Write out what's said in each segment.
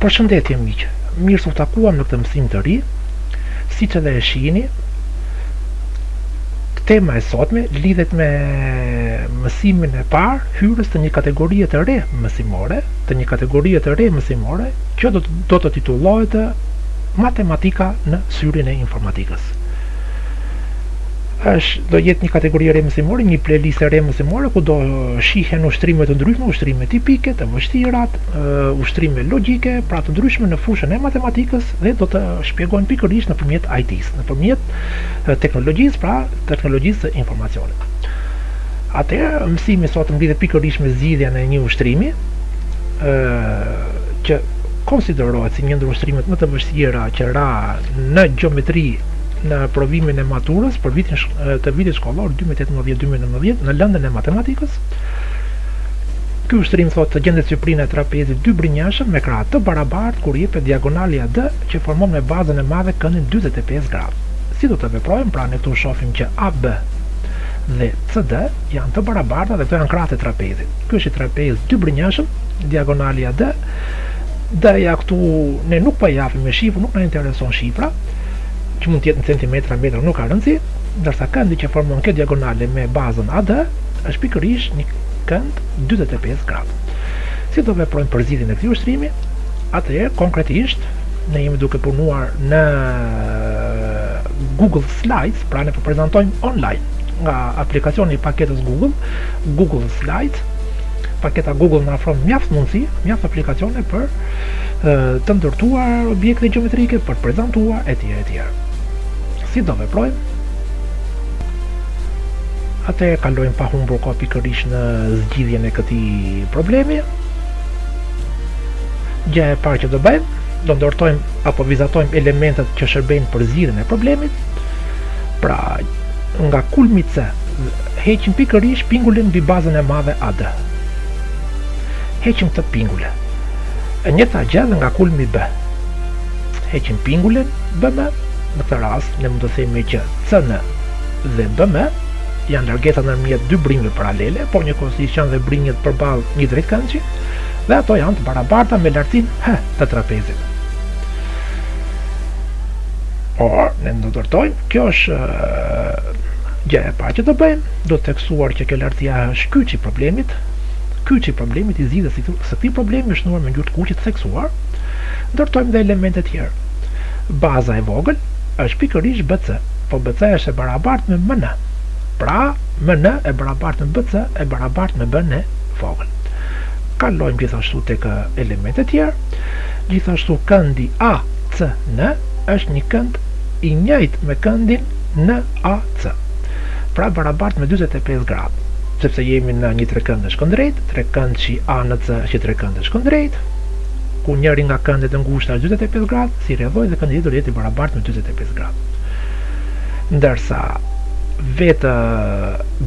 Përshëndetje miq, mirë se u takuam në këtë mësim të ri. Siç edhe e shihni, tema e sotme lidhet me mësimin e parë hyrës të një kategorie të re mësimore, të një kategorie të re mësimore, që do të do të titullohet matematika në syrin e informatikës. Është do jetë një kategori e re mësimore, një playlist e re mësimore ku do shihen ushtrime të ndryshme, ushtrime tipike, të vështira, ushtrime logjike, pra të ndryshme në fushën e matematikës dhe do të shpjegohen pikërisht nëpërmjet IT-së, nëpërmjet teknologjisë, pra teknologjisë së informacionit. Atëherë mësimi i sotëm lidhet pikërisht me zgjidhjen e një ushtrimi ë që konsiderohet si një ndër ushtrimet më të vështira që ra në gjeometri në provimin e maturës për vitin të vitit shkollor 2018-2019 në lëndën e matematikës. Ky ushtrim thotë të gjendet syprina e trapezit dybrinjënjëshëm me krahë të barabartë kur jepet diagonali AD që formon me bazën e madhe këndin 45 gradë. Si do të veprojmë? Pra ne këtu shohim që AB dhe CD janë të barabarta dhe këto janë krahët e trapezit. Ky është trapez dybrinjënjëshëm, diagonali AD. D ja këtu ne nuk po e japim me shifër, nuk na intereson shifra, që mund të jetë në centimetra, metra, nuk ka rëndësi, ndërsa këndi që formon kjo diagonale me bazën AD është pikërisht një kënd 45 gradë. Si do veprojmë për zgjidhjen e këtij ushtrimi? Atëherë konkretisht ne jemi duke punuar në Google Slides, pra ne po prezantojmë online nga aplikacioni i paketës Google, Google Slides. Paketa Google na ofron mjaft mundësi, mjaft aplikacione për të ndërtuar objekte gjeometrike, për të prezantuar etj etj. Si do veprojmë? Atëherë kalojmë pa humbur kohë pikërisht në zgjidhjen e këtij problemi. Gjëja e parë që do bëjmë, do ndërtojmë apo vizatojmë elementet që shërbejnë për zgjidhjen e problemit. Pra, nga kulmi C, heqim pikërisht pingulen mbi bazën e madhe AD. Heqim këtë pingule. E njëta gjë dhe nga kulmi B. Heqim pingulen BM, në këtë rast ne mund të themi që CN dhe BM janë largesa ndërmjet dy brinjëve paralele, por njëkohësisht janë dhe brinjët përballë një drejtkëndëshi, dhe ato janë të barabarta me lartin H të trapezit. Por, ne do ndërtojmë, kjo është gjë e parë që do bëjmë, do të theksuar që kjo lartia është kyçi i problemit, kyçi i problemit i zgjidhjes së këtij problemi është shnuar me ngjyrë të kuqe të theksuar. Ndërtojmë dhe elemente të tjerë. Baza e vogël është pikërisht BC. Po BC është e barabartë me MN. Pra, MN e barabartë me BC e barabartë me b-në e vogël. Kalojmë gjithashtu tek elementet e tjerë. Gjithashtu këndi ACN është një kënd i njëjtë me këndin NAC. Pra barabartë me 45 gradë, sepse jemi në një trekëndësh këndrejt, trekëndshi ANC është një trekëndësh kënddrejtë, ku njëri nga këndet e ngushta është 45 gradë, si rrjedhojë dhe këndi do të jetë i barabartë me dyzet e pesë gradë. Ndërsa vetë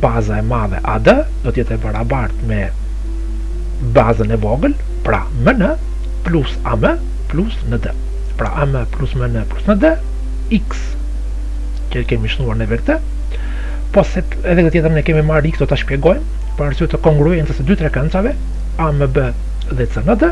baza e madhe AD do të jetë e barabartë me bazën e vogël, pra MN plus AM plus ND. Pra AM plus MN plus ND X që kemi shnuar në verte, po pse edhe këtë tjetrën e kemi marrë X do ta shpjegojmë për arsye të kongruencës së dy trekëndëshave AMB dhe CND.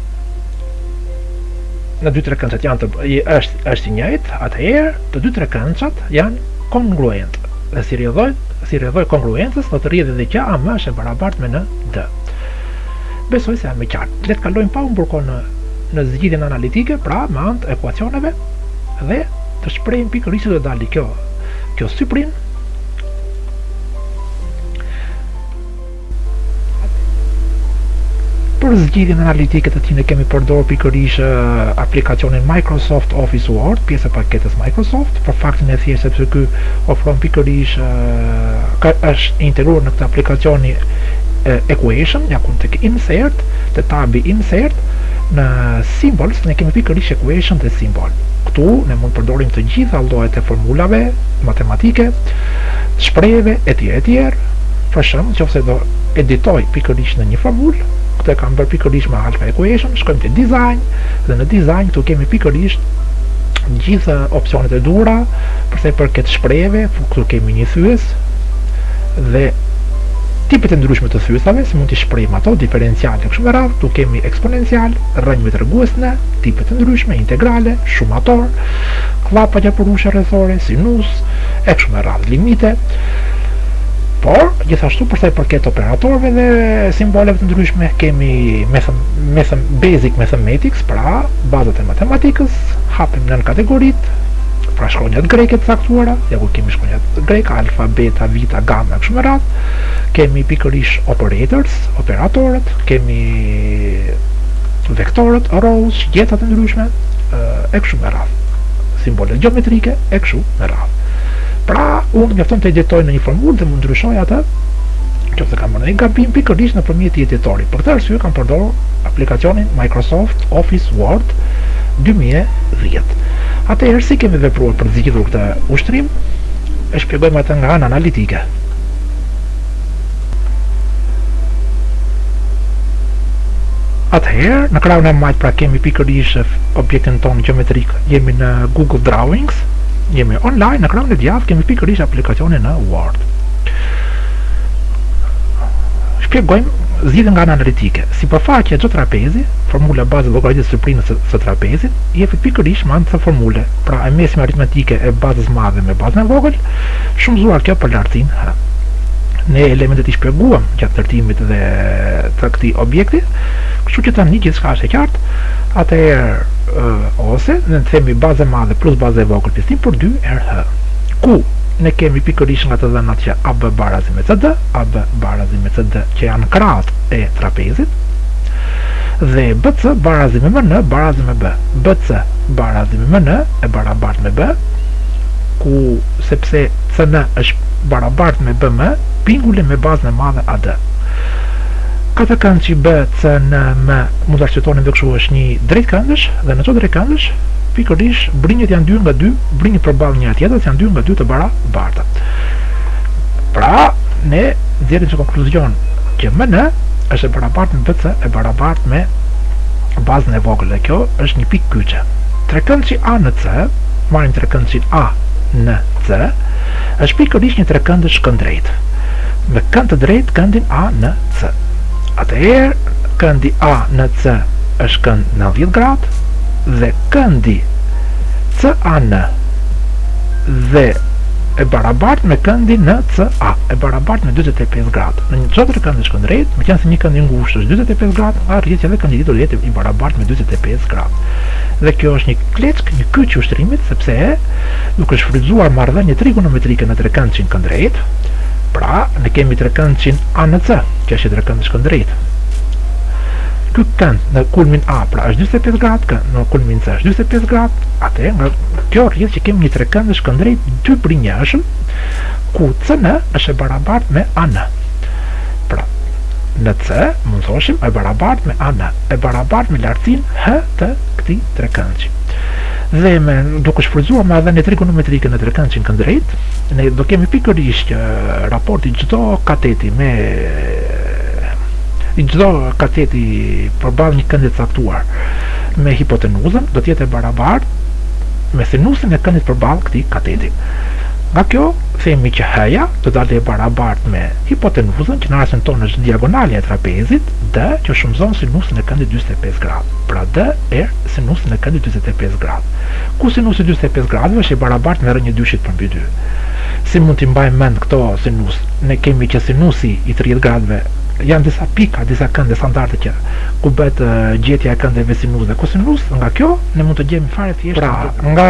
në dy trekëndëshat janë të është është i njëjtë, atëherë të dy trekëndëshat janë kongruentë. Dhe si rrjedhojë, si rrjedhojë e kongruencës do të rrjedhë edhe që AM është e barabartë me ND. Besoj se jemi të qartë. Le të kalojmë pa humbur kohë në në zgjidhjen analitike, pra me anë të ekuacioneve dhe të shprehim pikërisht do dali kjo. Kjo syprinë Për zgjidhjen analitike të tij ne kemi përdorur pikërisht aplikacionin Microsoft Office Word, pjesë e paketës Microsoft, për faktin e thjeshtë sepse ky ofron pikërisht ka është integruar në këtë aplikacion equation, ja ku tek insert, te tabi insert, në symbols ne kemi pikërisht equation dhe simbol. Këtu ne mund të përdorim të gjitha llojet e formulave matematike, shprehjeve etj etj. Për shembull, nëse do editoj pikërisht në një formulë, këtë e kam bërë pikërisht me anë të equation, shkojmë te Design dhe në Design këtu kemi pikërisht gjithë opsionet e duhura për sa i përket shprehjeve, ku këtu kemi një thyesë dhe tipet e ndryshme të thyesave, si mund t'i shprehim ato, diferenciale e kështu me radhë, këtu kemi eksponencial, rrënjë me tregues në, tipet e ndryshme, integrale, shumator, kllapa gjarpërushe rrethore, sinus, e kështu me radhë, limite. Por, gjithashtu për sa i përket operatorëve dhe simboleve të ndryshme, kemi mathem, mathem, basic mathematics, pra bazat e matematikës, hapim nënkategoritë, pra shkronjat greke të caktuara, ja ku kemi shkronjat greke, alfa, beta, vita, gama e kështu me radhë. Kemi pikërisht operators, operatorët, kemi vektorët, arrows, shigjetat e ndryshme, e kështu me radhë. Simbolet gjeometrike, e kështu me radhë. Pra, unë mjafton të editoj në një formulë dhe mund të ndryshoj atë në qoftë se kam bërë një gabim pikërisht nëpërmjet këtij editori. Për këtë arsye kam përdorur aplikacionin Microsoft Office Word 2010. Atëherë si kemi vepruar për të zgjidhur këtë ushtrim? E shpjegojmë atë nga ana analitike. atëherë në krahun e majtë pra kemi pikërisht objektin tonë gjeometrik jemi në google drawings jemi online në krahun e djathtë kemi pikërisht aplikacionin në word shpjegojmë zgjidhjen nga ana analitike sipërfaqja e çdo trapezi formula bazë e llogaritjes së syprinës së trapezit jepet pikërisht me anë të kësaj formule pra e mesme aritmetike e bazës madhe me bazën e vogël Shumëzuar kjo për lartësinë H. Ne elementet i shpjeguam gjatë ndërtimit dhe të këtij objekti, kështu që tani gjithçka është e qartë. Atëherë ose ne themi bazë e madhe plus bazë e vogël pjesëtim për dy herë H. Ku ne kemi pikërisht nga të dhënat që AB barazi me CD, AB barazi me CD që janë krahët e trapezit dhe BC barazi me MN barazi me B. BC barazi me MN e barabartë me B ku sepse CN është barabart me BM, pingule me bazën e madhe AD. Katërkëndëshi B, C, N, M, mund të arsyetonim dhe kështu është një drejtkëndësh dhe në këtë drejtkëndësh pikërisht brinjët janë dy nga dy, brinjët përballë njëra tjetrës janë dy nga dy të barabarta. Pra, ne nxjerrim si konkluzion që MN është e barabartë me BC e barabartë me bazën e vogël dhe kjo është një pikë kyçe. Trekëndëshi ANC marrim trekëndëshin ANC, është pikërisht një trekëndësh kënddrejtë, me kënd të drejtë këndin ANC. Atëherë, këndi ANC është kënd 90 gradë dhe këndi CAN dhe e barabart me këndin NCA, e barabart me 45 gradë. Në një çdo trekëndësh kënddrejtë, meqenëse një kënd i ngushtë është 45 gradë, atëherë edhe këndi tjetër do jetë i barabart me 45 gradë. dhe kjo është një kleckë një kyç i ushtrimit sepse duke shfrytëzuar marrëdhënie trigonometrike në trekëndëshin këndrejt pra ne kemi trekëndëshin ANC që është një trekëndësh këndrejt ky kënd në kulmin A pra është 45 gradë kënd në kulmin C është 45 gradë atëherë nga kjo rrjedh që kemi një trekëndësh këndrejt dybrinjënjëshëm ku CN është e barabart me AN pra NC mund të thoshim e barabart me AN e barabartë me lartësinë h të këtij trekëndshi. Dhe me duke shfrytëzuar marrëdhënien trigonometrike në trekëndshin këndrejt, ne do kemi pikërisht që raporti çdo kateti me i çdo kateti përballë një këndi të caktuar me hipotenuzën do të jetë e barabartë me sinusin e këndit përballë këtij kateti. Nga kjo themi që h-ja do të dalë e barabartë me hipotenuzën që në rastin tonë është diagonalja e trapezit D që shumëzon sinusin e këndit dyzet e pesë gradë. Pra D herë sinusin e këndit dyzet e pesë gradë. Ku sinusi dyzet e pesë gradëve është i barabartë me rrënjë dyshit përmbi dy. Si mund t'i mbajmë mend këto sinusë? Ne kemi që sinusi i tridhjetë gradëve janë disa pika, disa kënde standarde që ku bëhet gjetja e këndeve sinusë dhe kosinusë, nga kjo ne mund të gjejmë fare thjesht pra nga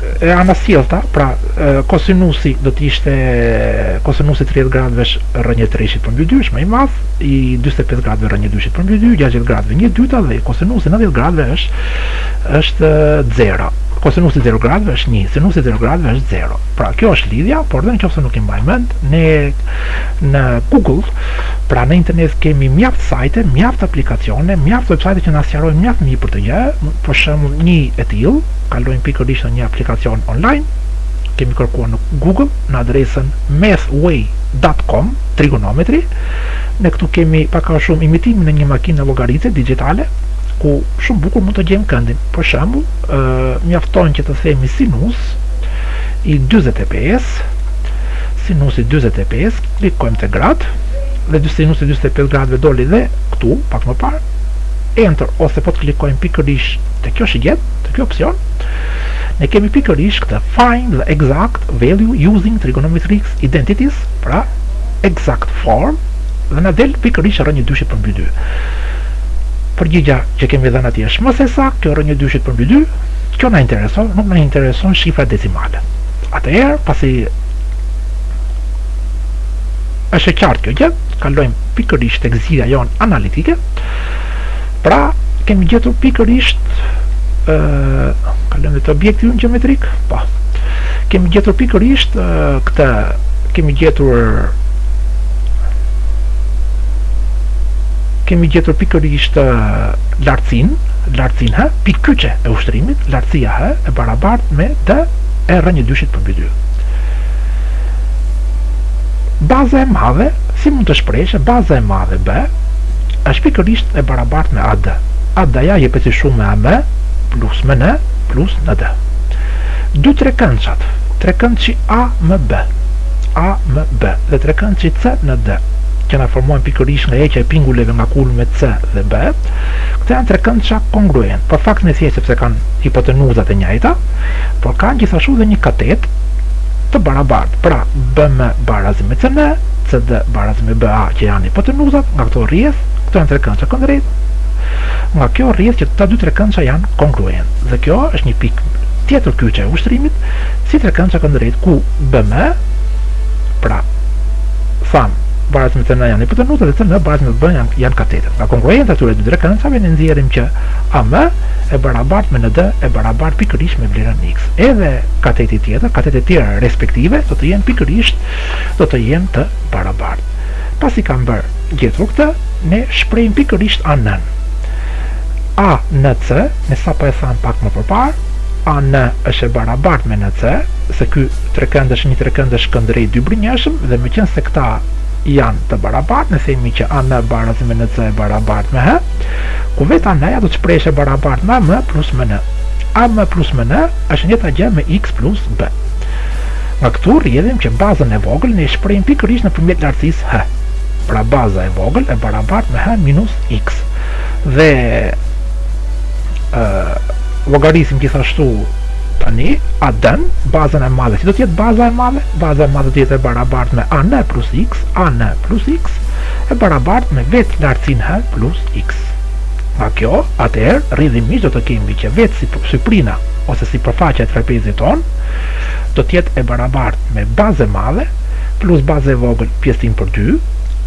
e anasjellta, pra kosinusi do të ishte kosinusi 30 gradëve rrënjë treshit përmbi 2 është më i madh, i 45 gradëve rrënjë dyshit përmbi 2, 60 gradëve një e dyta dhe kosinusi 90 gradëve është është 0. Kosinusi 0 gradëve është 1, sinusi 0 gradëve është 0. Pra kjo është lidhja, por dhe në qoftë se nuk e mbajmë mend, ne në Google, pra në internet kemi mjaft sajte, mjaft aplikacione, mjaft websajte që na sqarojnë mjaft mirë për këtë gjë, për shembull një e tillë kalojmë pikërisht në një aplikacion online, kemi kërkuar në Google në adresën mathway.com, trigonometri. Ne këtu kemi pak a shumë imitimin e një makine llogaritëse digjitale, ku shumë bukur mund të gjejmë këndin. Për shembull, ë mjafton që të themi sinus i 45, sinus i 45, klikojmë te gradët dhe sinus i 45 gradëve doli dhe këtu pak më parë enter ose po të klikojmë pikërisht Te kjo shigjet, te kjo opsion, ne kemi pikërisht këtë find the exact value using trigonometric identities, pra exact form dhe na del pikërisht rrënjë dyshit për mbi 2. Përgjigja që kemi dhënë atje është më se saktë, kjo rrënjë dyshit për mbi 2, kjo na intereson, nuk na intereson shifra decimale. Atëherë, pasi është e qartë kjo gjë, kalojmë pikërisht tek zgjidhja jonë analitike. Pra, kemi gjetur pikërisht ë kalojmë të objekti ynë gjeometrik. Po. Kemi gjetur pikërisht këtë kemi gjetur kemi gjetur pikërisht lartësinë, lartësinë h, pikë kyçe e ushtrimit, lartësia h, e barabartë me d herë rrënjë dyshit përmbi dy. Baza e madhe, si mund të shprehesh, baza e madhe B, është pikërisht e barabartë me AD. AD-ja jepet si shumë me AM plus MN plus ND. Dy trekëndëshat, trekëndëshi AMB, AMB dhe trekëndëshi CND, që na formohen pikërisht nga heqja e pinguleve nga kulmet C dhe B, këto janë trekëndësha kongruentë, për faktin e thjeshtë sepse kanë hipotenuzat e njëjta, por kanë gjithashtu dhe një katetë të barabartë, pra BM baraz me CN, CD baraz me BA që janë hipotenuzat nga këto rrjedh, këto janë trekëndësha kënddrejtë, nga kjo rrjedh që këta dy trekëndësha janë kongruentë. Dhe kjo është një pikë tjetër kyçe e ushtrimit, si trekëndësha kënddrejtë ku BM, pra thamë baraz me CN janë hipotenuza dhe CN baraz me BM janë, janë katetet. Nga kongruenca e këtyre dy trekëndëshave ne nxjerrim që AM e barabartë me ND e barabartë pikërisht me vlerën X. Edhe kateti tjetër, katetet e tjera respektive do të jenë pikërisht do të jenë të barabartë. Pasi kemi bërë gjetur këtë, ne shprehim pikërisht AN-në. ANC, ne sapo e thamë pak më përparë, AN është e barabartë me NC, se ky trekëndësh një trekëndësh kënddrejtë dybrinjënjëshëm dhe meqenëse këta janë të barabartë, ne themi që AN baraz me NC e barabartë me H, ku vetë AN-ja do të shprehesh e barabartë me AM plus MN. AM plus MN është e njëjta gjë me X plus B. Nga këtu rrjedhim që bazën e vogël ne e shprehim pikërisht nëpërmjet lartësisë h. Pra baza e vogël e barabartë me h minus x. Dhe ë llogarisim gjithashtu tani AD-në bazën e madhe. Si do të jetë baza e madhe? Baza e madhe do të jetë e barabartë me an plus x, an plus x e barabartë me vetë lartësinë h plus x. Nga kjo, atëherë rrjedhimisht do të kemi që vetë si, syprina ose sipërfaqja e trapezit tonë do të jetë e barabartë me baza e madhe plus baza e vogël pjesëtim për dy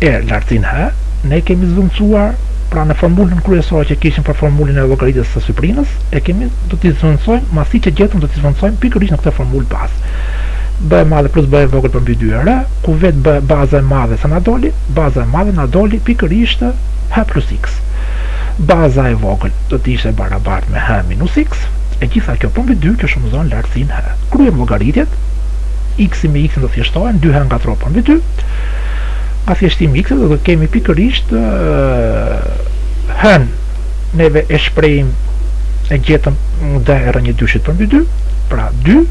herë lartësinë h ne e kemi zvendësuar pra në formulën kryesore që kishim për formulën e llogaritjes së syprinës e kemi do t'i zvendësojmë masat që gjetëm do t'i zvendësojmë pikërisht në këtë formulë bazë b e madhe plus b e vogël përmbi 2 herë ku vetë b baza e madhe sa na doli baza e madhe na doli pikërisht h plus x baza e vogël do të ishte barabartë me h minus x x. E gjitha kjo përmbi dy që shumëzon lartësinë h. Kryejmë llogaritjet, x-i me x-in do të thjeshtohen, dy h në katror përmbi dy, nga thjeshtimi i x-it do të kemi pikërisht h-në neve e shprehëm e gjetëm d rrënjë dyshit përmbi dy, pra dy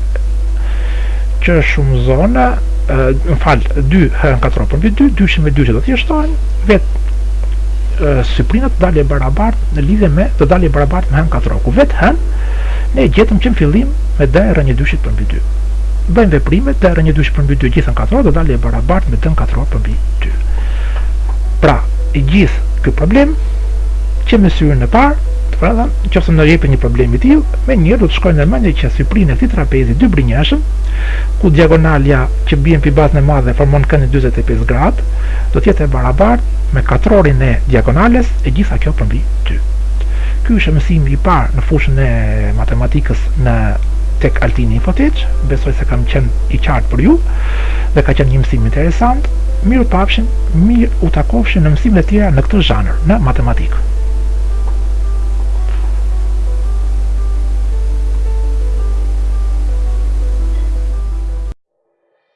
që shumëzon në falë dy h në katror përmbi dy, dyshi me dyshin do të thjeshtohen, vetë Syprina do dalë e barabartë në lidhje me, do dalë e barabartë me h në katror, ku vetë h-në ne e gjetëm që në fillim me d rrënjë dyshit përmbi dy. Bëjmë veprimet, d rrënjë dyshit përmbi dy e gjitha në katror do dalë e barabartë me d në katror përmbi dy. Pra, i gjithë ky problem, që me syrin e parë, të pra dhe, në qoftë se na jepet një problem i tillë, menjëherë do të shkojë në mëndje që syprina e këtij trapezi dybrinjënjëshëm, ku diagonalja që bien mbi bazën e madhe formon këndin 25 gradë, do të jetë e barabartë me katrorin e diagonales e gjitha kjo përmbi dy. Ky ishte mësimi i parë në fushën e matematikës këtu tek Altini Infotech, besoj se kam qenë i qartë për ju dhe ka qenë një mësim interesant. Mirupafshim, mirutakofshim në mësimet e tjera në këtë zhanër, në matematikë.